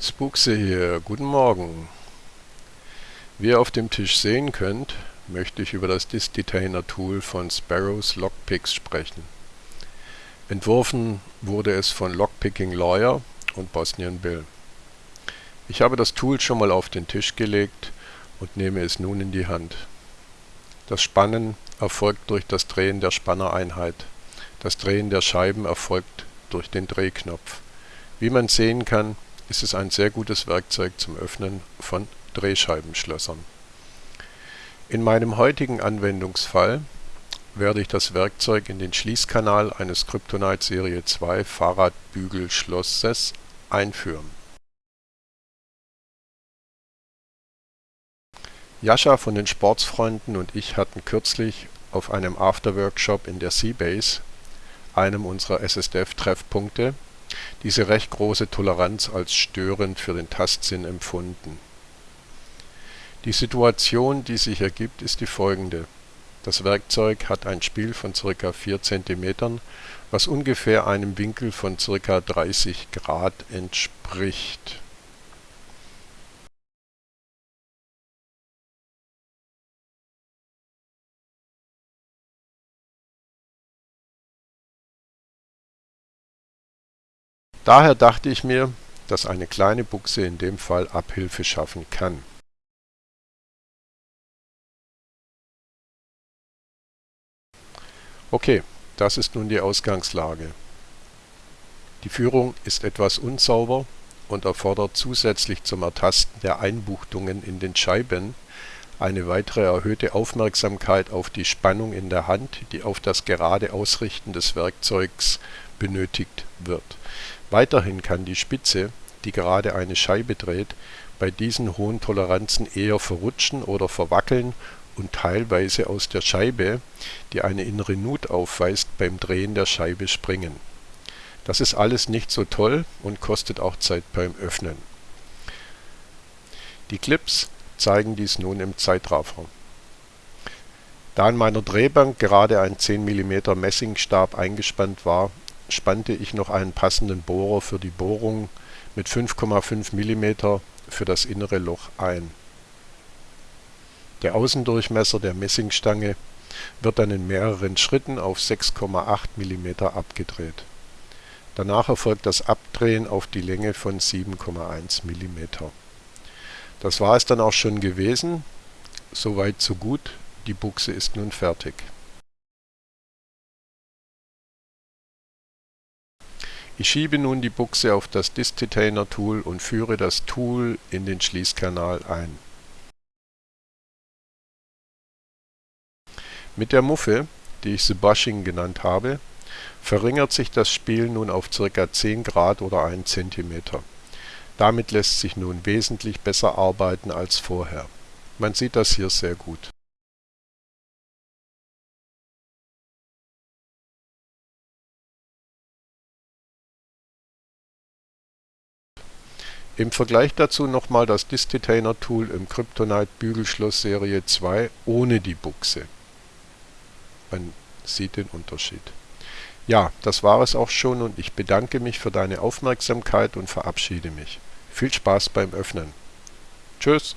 Spookse hier, guten Morgen. Wie ihr auf dem Tisch sehen könnt, möchte ich über das Disk-Detainer Tool von Sparrows Lockpicks sprechen. Entworfen wurde es von Lockpicking Lawyer und Bosnian Bill. Ich habe das Tool schon mal auf den Tisch gelegt und nehme es nun in die Hand. Das Spannen erfolgt durch das Drehen der Spannereinheit. Das Drehen der Scheiben erfolgt durch den Drehknopf. Wie man sehen kann, ist es ein sehr gutes Werkzeug zum Öffnen von Drehscheibenschlössern. In meinem heutigen Anwendungsfall werde ich das Werkzeug in den Schließkanal eines Kryptonite Serie 2 Fahrradbügelschlosses einführen. Jascha von den Sportsfreunden und ich hatten kürzlich auf einem Afterworkshop in der Seabase, einem unserer SSDF-Treffpunkte, diese recht große Toleranz als störend für den Tastsinn empfunden. Die Situation, die sich ergibt, ist die folgende: Das Werkzeug hat ein Spiel von ca. 4 cm, was ungefähr einem Winkel von ca. 30 Grad entspricht Daher dachte ich mir, dass eine kleine Buchse in dem Fall Abhilfe schaffen kann. Okay, das ist nun die Ausgangslage. Die Führung ist etwas unsauber und erfordert zusätzlich zum Ertasten der Einbuchtungen in den Scheiben eine weitere erhöhte Aufmerksamkeit auf die Spannung in der Hand, die auf das gerade Ausrichten des Werkzeugs benötigt wird Weiterhin kann die Spitze, die gerade eine Scheibe dreht, bei diesen hohen Toleranzen eher verrutschen oder verwackeln und teilweise aus der Scheibe, die eine innere Nut aufweist, beim Drehen der Scheibe springen. Das ist alles nicht so toll und kostet auch Zeit beim Öffnen. Die Clips zeigen dies nun im Zeitraffer. Da an meiner Drehbank gerade ein 10 mm Messingstab eingespannt war spannte ich noch einen passenden Bohrer für die Bohrung mit 5,5 mm für das innere Loch ein. Der Außendurchmesser der Messingstange wird dann in mehreren Schritten auf 6,8 mm abgedreht. Danach erfolgt das Abdrehen auf die Länge von 7,1 mm. Das war es dann auch schon gewesen. Soweit so gut, die Buchse ist nun fertig. Ich schiebe nun die Buchse auf das Disk-Detainer Tool und führe das Tool in den Schließkanal ein. Mit der Muffe, die ich The genannt habe, verringert sich das Spiel nun auf ca. 10 Grad oder 1 cm. Damit lässt sich nun wesentlich besser arbeiten als vorher. Man sieht das hier sehr gut Im Vergleich dazu nochmal das Disk-Detainer Tool im Kryptonite Bügelschloss Serie 2 ohne die Buchse. Man sieht den Unterschied. Ja, das war es auch schon und ich bedanke mich für deine Aufmerksamkeit und verabschiede mich. Viel Spaß beim Öffnen. Tschüss!